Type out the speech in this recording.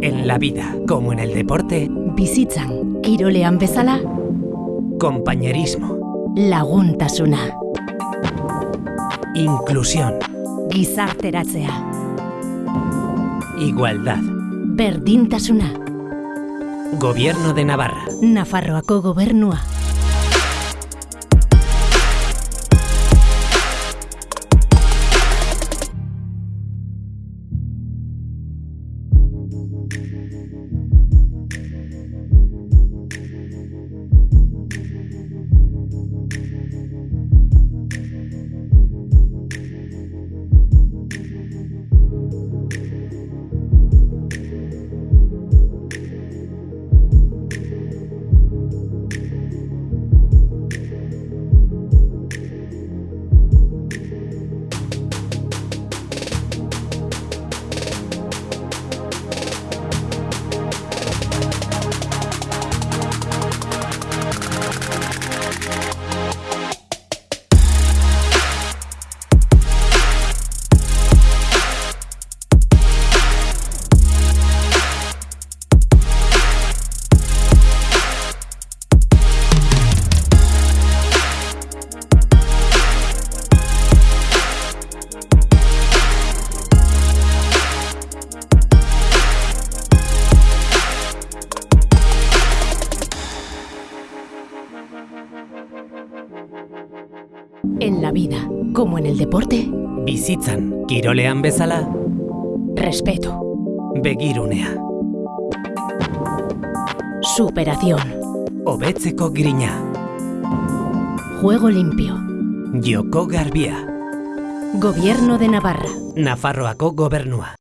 En la vida, como en el deporte, Bizitzan, kirolean bezala, compañerismo, laguntasuna, inclusión, gizarteratzea, igualdad. berdintasuna, Gobierno de Navarra. Nafarroako gobernua. En la vida, como en el deporte, Bizitzan, kirolean bezala, respeto, begirunea. superación, Hobetzeko grina, juego limpio, joko garbia. gobierno de Navarra. Nafarroako gobernua.